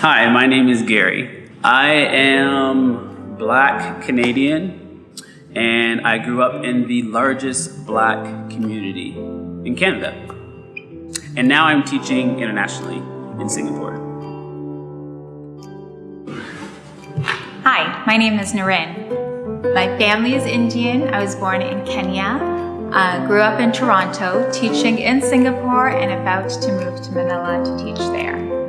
Hi, my name is Gary. I am black Canadian and I grew up in the largest black community in Canada. And now I'm teaching internationally in Singapore. Hi, my name is Naren. My family is Indian. I was born in Kenya. Uh, grew up in Toronto, teaching in Singapore and about to move to Manila to teach there.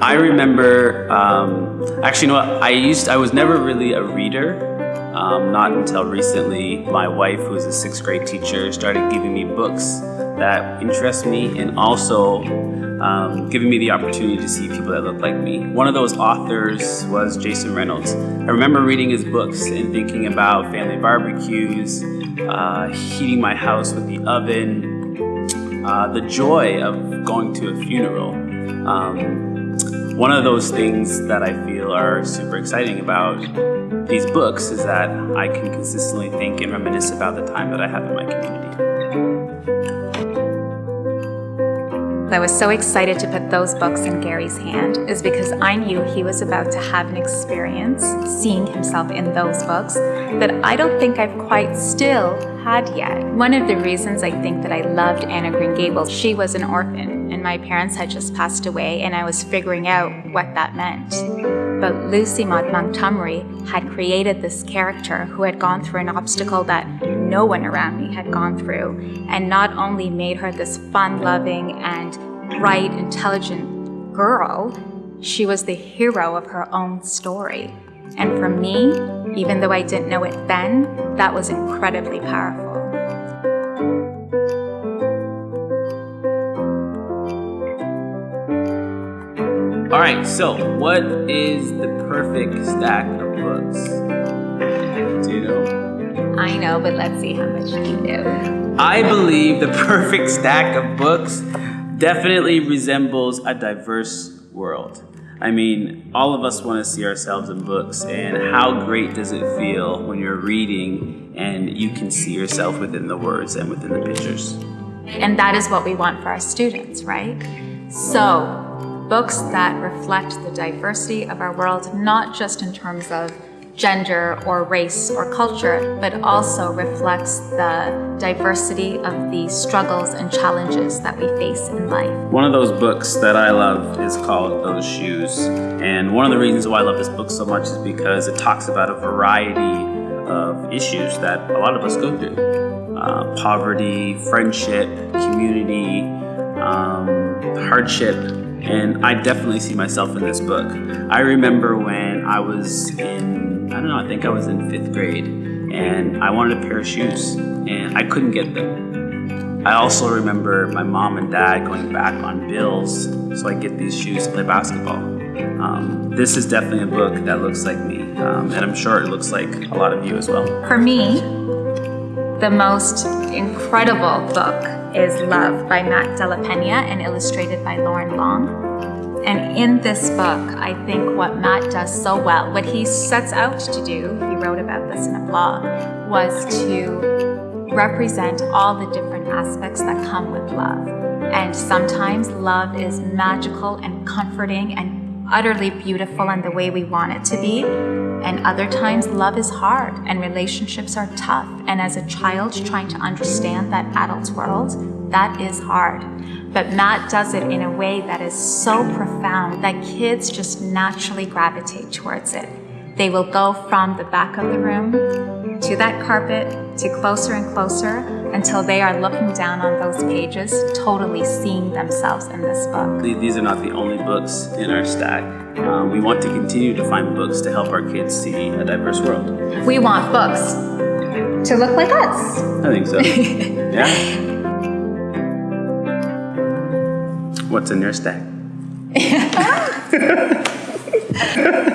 I remember, um, actually, you know what? I used, I was never really a reader. Um, not until recently, my wife, who's a sixth grade teacher, started giving me books that interest me and also um, giving me the opportunity to see people that look like me. One of those authors was Jason Reynolds. I remember reading his books and thinking about family barbecues, uh, heating my house with the oven, uh, the joy of going to a funeral. Um, one of those things that I feel are super exciting about these books is that I can consistently think and reminisce about the time that I have in my community. I was so excited to put those books in Gary's hand is because I knew he was about to have an experience seeing himself in those books that I don't think I've quite still had yet. One of the reasons I think that I loved Anne of Green Gables, she was an orphan and my parents had just passed away and I was figuring out what that meant. But Lucy Maud Montgomery had created this character who had gone through an obstacle that no one around me had gone through and not only made her this fun-loving and bright, intelligent girl, she was the hero of her own story. And for me, even though I didn't know it then, that was incredibly powerful. All right, so what is the perfect stack of books? Do you know? I know, but let's see how much you do. I believe the perfect stack of books definitely resembles a diverse world. I mean, all of us want to see ourselves in books, and how great does it feel when you're reading and you can see yourself within the words and within the pictures? And that is what we want for our students, right? So, books that reflect the diversity of our world, not just in terms of gender or race or culture, but also reflects the diversity of the struggles and challenges that we face in life. One of those books that I love is called Those Shoes. And one of the reasons why I love this book so much is because it talks about a variety of issues that a lot of us go through. Uh, poverty, friendship, community, um, hardship, and I definitely see myself in this book. I remember when I was in, I don't know, I think I was in fifth grade, and I wanted a pair of shoes, and I couldn't get them. I also remember my mom and dad going back on bills so I get these shoes to play basketball. Um, this is definitely a book that looks like me, um, and I'm sure it looks like a lot of you as well. For me, the most incredible book is Love by Matt de la Peña and illustrated by Loren Long. And in this book, I think what Matt does so well, what he sets out to do, he wrote about this in a blog, was to represent all the different aspects that come with love. And sometimes love is magical and comforting and utterly beautiful and the way we want it to be. And other times, love is hard and relationships are tough. And as a child trying to understand that adult world, that is hard. But Matt does it in a way that is so profound that kids just naturally gravitate towards it. They will go from the back of the room to that carpet to closer and closer until they are looking down on those pages, totally seeing themselves in this book. These are not the only books in our stack. Um, we want to continue to find books to help our kids see a diverse world. We want books to look like us. I think so. yeah? What's in your stack?